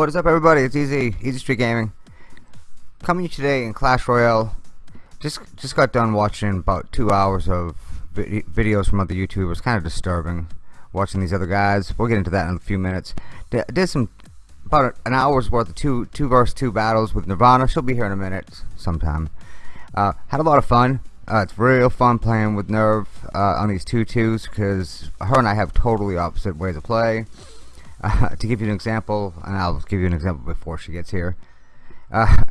What is up everybody? It's Easy, Easy Street Gaming. Coming to you today in Clash Royale. Just just got done watching about two hours of vid videos from other YouTubers. Kind of disturbing watching these other guys. We'll get into that in a few minutes. D did some about an hour's worth of two two versus two battles with Nirvana. She'll be here in a minute sometime. Uh, had a lot of fun. Uh, it's real fun playing with Nerve uh, on these two twos because her and I have totally opposite ways of play. Uh, to give you an example, and I'll give you an example before she gets here. Uh,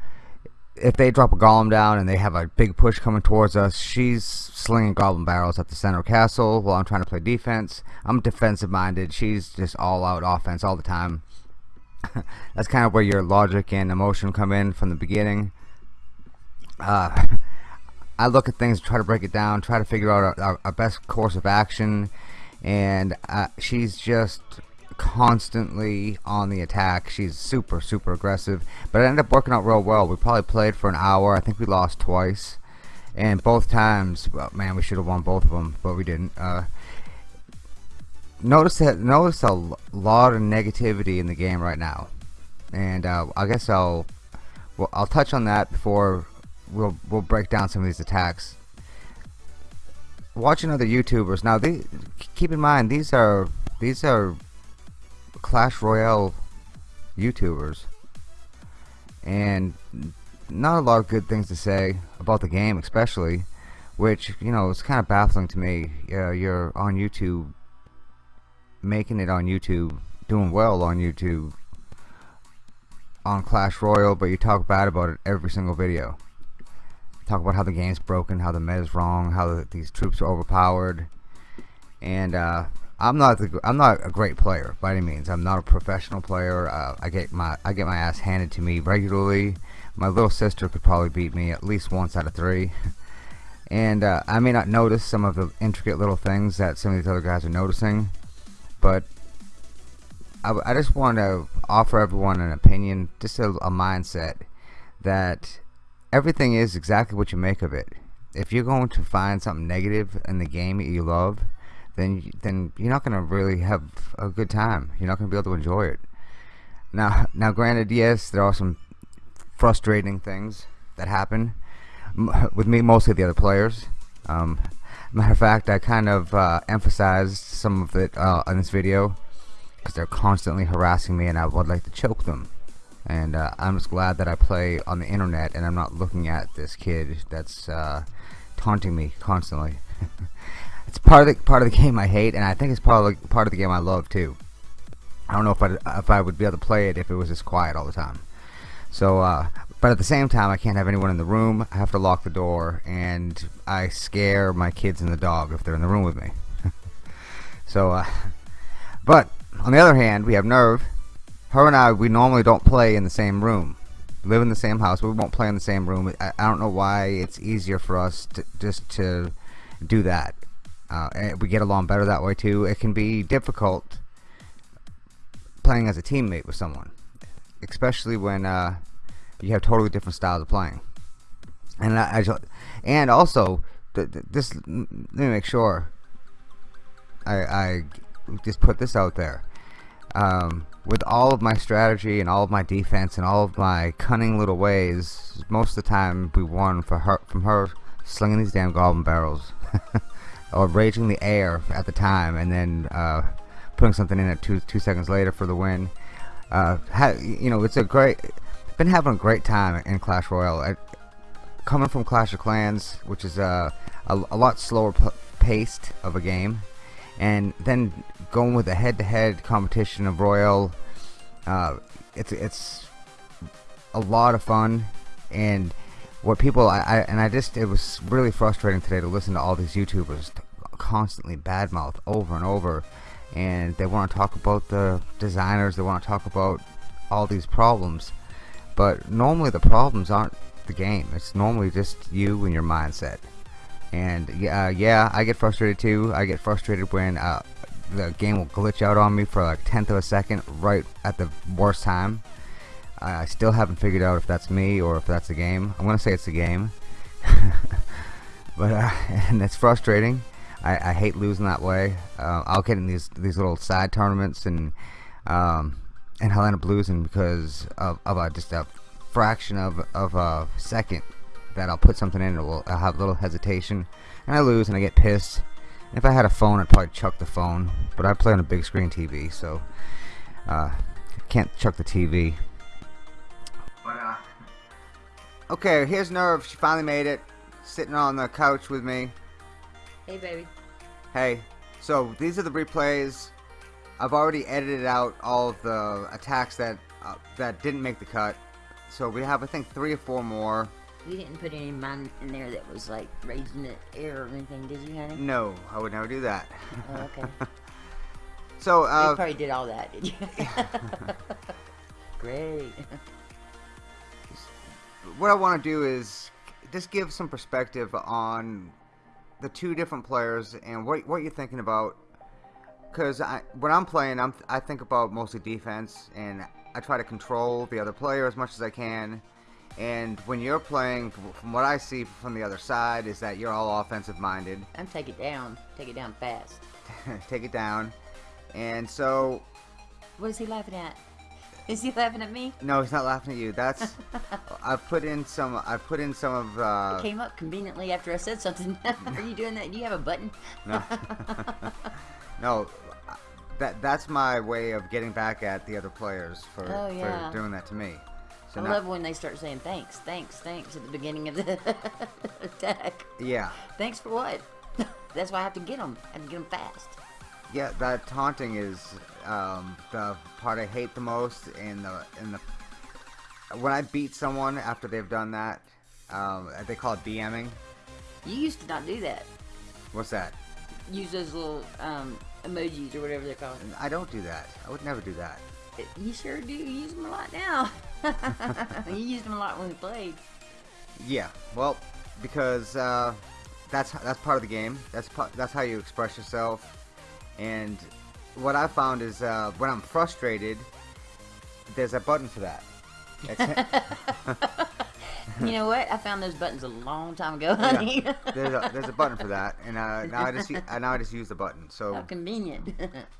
if they drop a golem down and they have a big push coming towards us, she's slinging goblin barrels at the center castle while I'm trying to play defense. I'm defensive minded. She's just all out offense all the time. That's kind of where your logic and emotion come in from the beginning. Uh, I look at things, try to break it down, try to figure out a, best course of action, and uh, she's just constantly on the attack. She's super, super aggressive. But it ended up working out real well. We probably played for an hour. I think we lost twice. And both times, well, man, we should have won both of them, but we didn't. Uh, notice that notice a lot of negativity in the game right now, and uh, I guess I'll well, I'll touch on that before we'll we'll break down some of these attacks. Watching other YouTubers now, they keep in mind these are these are Clash Royale YouTubers. And not a lot of good things to say about the game especially which you know is kind of baffling to me. Uh, you're on YouTube making it on YouTube doing well on YouTube on Clash Royale but you talk bad about it every single video. Talk about how the game's broken how the meta's wrong how the, these troops are overpowered. And uh, I'm not the, I'm not a great player by any means. I'm not a professional player. Uh, I get my I get my ass handed to me regularly. My little sister could probably beat me at least once out of three. And uh, I may not notice some of the intricate little things that some of these other guys are noticing, but I, I just want to offer everyone an opinion, just a, a mindset that everything is exactly what you make of it. If you're going to find something negative in the game that you love, then then you're not gonna really have a good time. You're not gonna be able to enjoy it. Now, now, granted, yes, there are some frustrating things that happen with me, mostly the other players. Um, matter of fact, I kind of uh, emphasized some of it uh, in this video because they're constantly harassing me, and I would like to choke them. And uh, I'm just glad that I play on the internet, and I'm not looking at this kid that's uh, taunting me constantly. it's part of the part of the game I hate, and I think it's part of the, part of the game I love too. I don't know if I if I would be able to play it if it was just quiet all the time. So, uh, but at the same time, I can't have anyone in the room. I have to lock the door, and I scare my kids and the dog if they're in the room with me. so, uh, but on the other hand, we have Nerve. Her and I, we normally don't play in the same room. We live in the same house, we won't play in the same room. I, I don't know why it's easier for us to just to do that uh, we get along better that way too. It can be difficult playing as a teammate with someone especially when uh, you have totally different styles of playing. And I, I and also th th this let me make sure I, I just put this out there. Um, with all of my strategy and all of my defense and all of my cunning little ways most of the time we won for her from her slinging these damn goblin barrels or raging the air at the time and then uh, putting something in it two two seconds later for the win. Uh, you know, it's a great. Been having a great time in Clash Royale. I, coming from Clash of Clans, which is a, a, a lot slower paced of a game, and then going with a head-to-head -head competition of Royale, uh, it's it's a lot of fun and what people I, I, and I just it was really frustrating today to listen to all these YouTubers constantly badmouth over and over and they want to talk about the designers they want to talk about all these problems but normally the problems aren't the game it's normally just you and your mindset. And yeah uh, yeah I get frustrated too I get frustrated when uh, the game will glitch out on me for like tenth of a second right at the worst time I still haven't figured out if that's me or if that's the game. I'm gonna say it's the game, but uh, and it's frustrating. I, I, hate losing that way. Uh, I'll get in these these little side tournaments and um, and up losing because of, of a, just a fraction of, of a second that I'll put something in, it will, I'll have a little hesitation, and I lose, and I get pissed. If I had a phone, I'd probably chuck the phone, but I play on a big screen TV, so uh, can't chuck the TV. Okay, here's Nerve. She finally made it, sitting on the couch with me. Hey, baby. Hey, so these are the replays. I've already edited out all of the attacks that uh, that didn't make the cut. So we have, I think, three or four more. You didn't put any mine in there that was like raising the air or anything, did you, honey? No, I would never do that. Oh, okay. so, you uh, probably did all that, did you? Great. What I want to do is just give some perspective on the two different players and what what you're thinking about. Because I, when I'm playing, I'm I think about mostly defense, and I try to control the other player as much as I can. And when you're playing, from what I see from the other side, is that you're all offensive minded. I'm take it down. Take it down fast. Take it down. And so, What is he laughing at? Is he laughing at me? no, he's not laughing at you. That's I've put in some. I've put in some of. Uh, it came up conveniently after I said something. Are you doing that? Do you have a button? No. no, that that's my way of getting back at the other players for, Oh, yeah. for doing that to me. So I now- love when they start saying thanks, thanks, thanks at the beginning of the attack. yeah, Thanks for what? That's why I have to get them. I have to get them fast. Yeah, that taunting is um, the part I hate the most. And the in the when I beat someone after they've done that, um, they call it DMing. You used to not do that. What's that? Use those little um, emojis or whatever they're called. I don't do that. I would never do that. You sure do. You use them a lot now. you used them a lot when we played. Yeah, well, because uh, that's that's part of the game. That's that's how you express yourself. And what I found is uh, when I'm frustrated, there's a button for that. You know what? I found those buttons a long time ago, yeah, honey. there's a there's a button for that, and uh, now I just now I just use the button. How So convenient.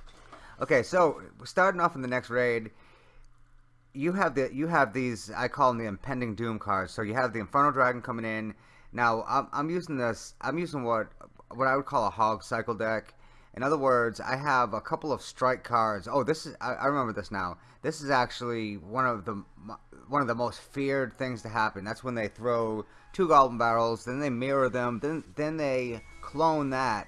okay, so starting off in the next raid, you have the you have these I call them the impending doom cards. So you have the Inferno Dragon coming in. Now I'm, I'm using this. I'm using what what I would call a hog cycle deck. In other words, I have a couple of strike cards. Oh, this is I, I remember this now. This is actually one of the one of the most feared things to happen. That's when they throw two goblin barrels, then they mirror them, then then they clone that,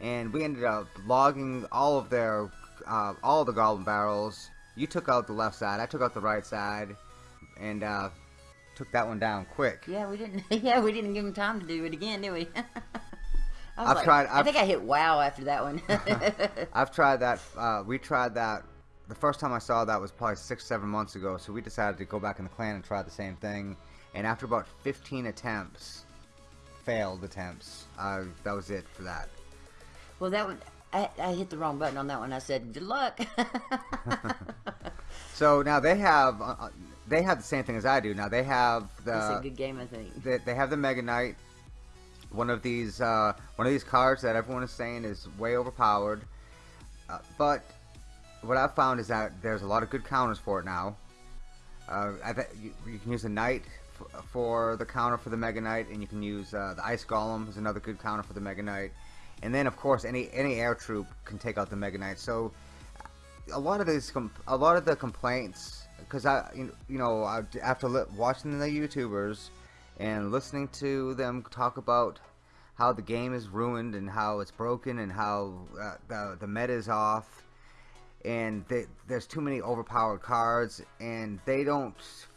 and we ended up logging all of their uh, all the goblin barrels. You took out the left side. I took out the right side, and uh, took that one down quick. yeah, we didn't. Yeah, we didn't give him time to do it again, did we? I I've like- tried- I I've- think I hit wow after that one. I've tried that. Uh, we tried that. The first time I saw that was probably six, seven months ago. So we decided to go back in the clan and try the same thing. And after about 15 attempts, failed attempts, uh, that was it for that. well, that one. I, I hit the wrong button on that one. I said, "Good luck." So now they have uh, uh, they have the same thing as I do. Now they have That's a the good game, I think. they, they have the Mega Knight. One of these uh, one of these cards that everyone is saying is way overpowered. Uh, but what I've found is that there's a lot of good counters for it now. Uh, you, you can use a Knight for the counter for the Mega Knight, and you can use uh, the Ice Golem is another good counter for the Mega Knight. And then of course any any air troop can take out the Mega Knight. So a lot of these a lot of the complaints because I you you know after watching the YouTubers and listening to them talk about how the game is ruined and how it's broken and how uh, the the meta is off. And they, there's too many overpowered cards and they don't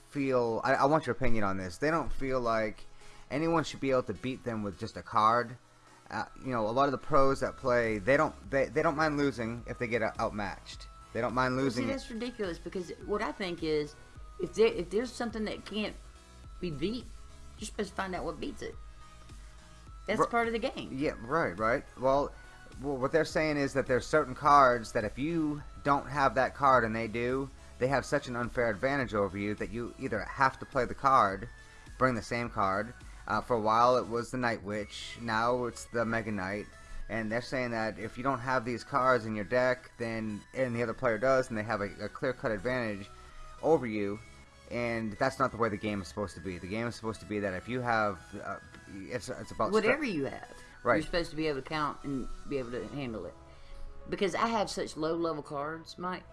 feel I, I want your opinion on this. They don't feel like anyone should be able to beat them with just a card. Uh, you know a lot of the pros that play they don't they, they don't mind losing if they get outmatched. They don't mind Well, losing see, that's ridiculous because what I think is, if there if there's something that can't be beat, you're supposed to find out what beats it. That's Ru- part of the game. Yeah, right, right. Well, well, what they're saying is that there's certain cards that if you don't have that card and they do, they have such an unfair advantage over you that you either have to play the card, bring the same card. Uh, for a while it was the Night Witch, now it's the Mega Knight. and they're saying that if you don't have these cards in your deck, then and the other player does, and they have a, a clear-cut advantage over you, and that's not the way the game is supposed to be. The game is supposed to be that if you have, uh, it's it's about Whatever you have, Right. you're supposed to be able to count and be able to handle it. Because I have such low level cards, Mike,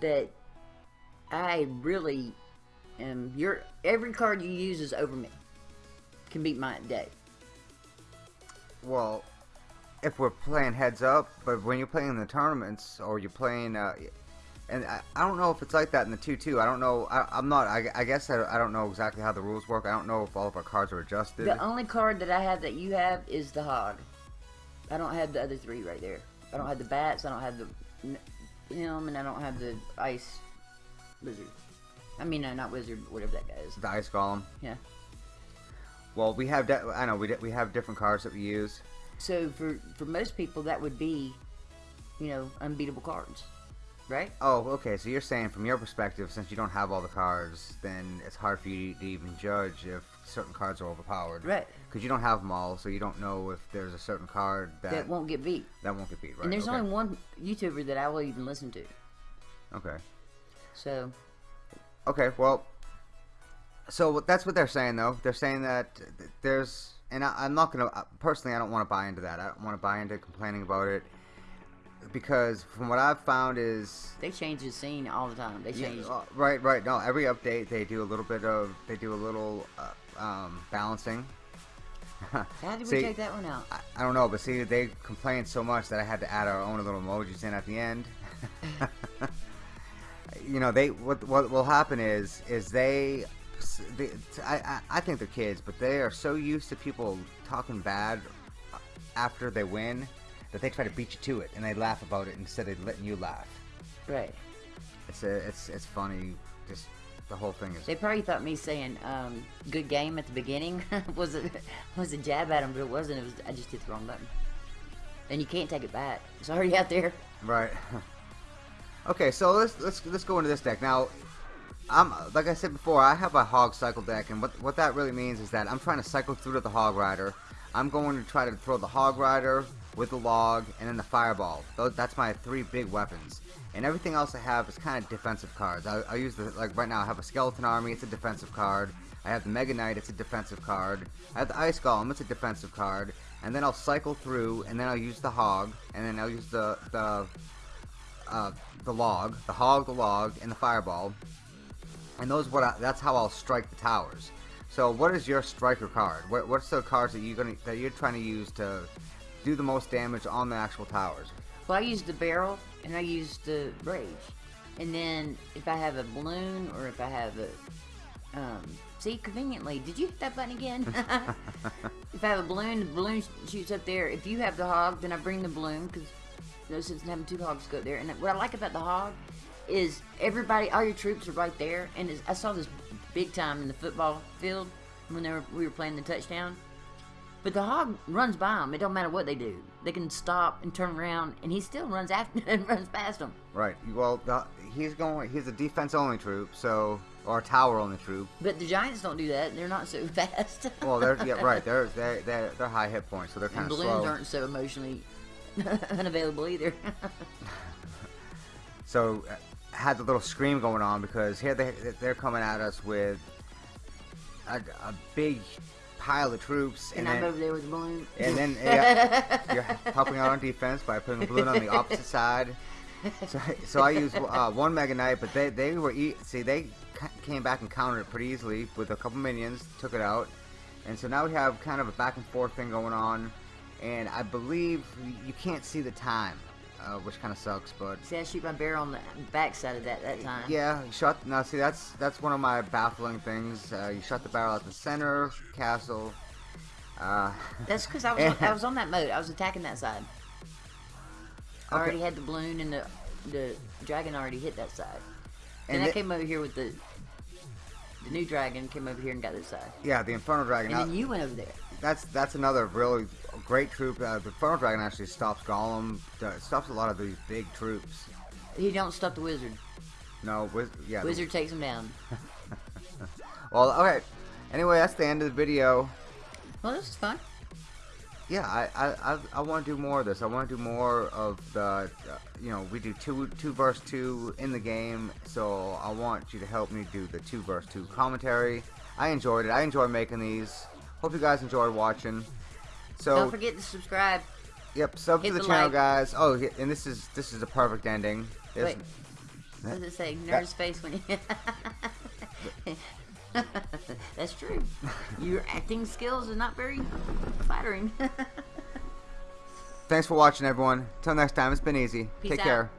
that I really am. Your every card you use is over me. Can beat my day. Well, if we're playing heads up, but when you're playing in the tournaments or you're playing, uh, and I, I don't know if it's like that in the two two. I don't know. I, I'm not. I, I guess I, I don't know exactly how the rules work. I don't know if all of our cards are adjusted. The only card that I have that you have is the hog. I don't have the other three right there. I don't have the bats. I don't have the him, and I don't have the ice lizard. I mean, uh, not wizard, whatever that guy is. the ice golem. Yeah. Well, we have. De- I know we we have different cards that we use. So for for most people, that would be, you know, unbeatable cards, right? Oh, okay. So you're saying from your perspective, since you don't have all the cards, then it's hard for you to even judge if certain cards are overpowered. Right. Because you don't have them all, so you don't know if there's a certain card that That won't get beat. that won't get beat. Right. and there's okay. only one YouTuber that I will even listen to. Okay. So Okay, well, so that's what they're saying, though. They're saying that there's, and I, I'm not gonna uh, personally. I don't want to buy into that. I don't want to buy into complaining about it because from what I've found is, they change the scene all the time. They change. uh, right, right. No, every update they do a little bit of, they do a little uh, um, balancing. How did we See, take that one out? I, I don't know, but see, they complained so much that I had to add our own little emojis in at the end. you know, they what what will happen is is they, they I, I I think they're kids, but they are so used to people talking bad after they win that they try to beat you to it and they laugh about it instead of letting you laugh. Right. It's a, it's it's funny. Just the whole thing is They probably thought me saying um, "good game" at the beginning was a was a jab at them, but it wasn't. It was I just hit the wrong button, and you can't take it back. It's already out there. Right. okay, so let's let's let's go into this deck now. I'm like I said before, I have a hog cycle deck, and what what that really means is that I'm trying to cycle through to the hog rider. I'm going to try to throw the hog rider with the log and then the fireball. That's my three big weapons. And everything else I have is kind of defensive cards. I, I use the like right now. I have a skeleton army. It's a defensive card. I have the Mega Knight. It's a defensive card. I have the Ice Golem. It's a defensive card. And then I'll cycle through, and then I'll use the hog, and then I'll use the the uh, the log, the hog, the log, and the fireball. And those what I, that's how I'll strike the towers. So what is your striker card? What, what's the cards that you're gonna that you're trying to use to do the most damage on the actual towers? Well, I use the barrel and I use the rage, and then if I have a balloon or if I have a um, see conveniently, did you hit that button again? if I have a balloon, the balloon shoots up there. If you have the hog, then I bring the balloon because no sense in having two hogs go up there. And what I like about the hog is everybody, all your troops are right there. And I saw this big time in the football field when they were, we were playing the touchdown. But the hog runs by them. It don't matter what they do. They can stop and turn around, and he still runs after and runs past them. Right. Well, the, he's going. He's a defense only troop, so or a tower only troop. But the giants don't do that. They're not so fast. Well, they're yeah right. They're they they're, they're high hit points, so they're kind of balloons aren't so emotionally unavailable either. So uh, had the little scream going on because here they they're coming at us with a, a big pile of troops, and and, I'm then over there with the balloon. and then yeah, you're helping out on defense by putting a balloon on the opposite side. So, so I used uh, one Mega Knight, but they they were e- see they came back and countered it pretty easily with a couple minions, took it out, and so now we have kind of a back and forth thing going on, and I believe you can't see the time, uh, which kind of sucks, but See, I shoot my barrel on the back side of that that time. yeah, you shot. Now, see, that's that's one of my baffling things. Uh, you shot the barrel at the center castle. Uh, That's because I was on, I was on that mode. I was attacking that side. I Okay. already had the balloon and the the dragon already hit that side. And Then I came over here with the the new dragon came over here and got this side. yeah, the Inferno Dragon. And then you went over there. that's that's another really great troop. Uh, the Inferno Dragon actually stops golem. stops a lot of these big troops. He don't stop the wizard. No, wiz- yeah. the- Wizard takes him down. well, okay. Anyway, that's the end of the video. Well, this is fun. yeah, I I, I, I want to do more of this. I want to do more of the, uh, you know, we do two two verse two in the game. So I want you to help me do the two verse two commentary. I enjoyed it. I enjoy making these. Hope you guys enjoyed watching. So Don't forget to subscribe. yep, sub hit to the, the channel, like. guys. Oh, and this is this is a perfect ending. Wait. What does it say? Nerd's face when you. That's true. Your acting skills are not very flattering. Thanks for watching, everyone. Till next time, it's been easy. Peace Take out. care.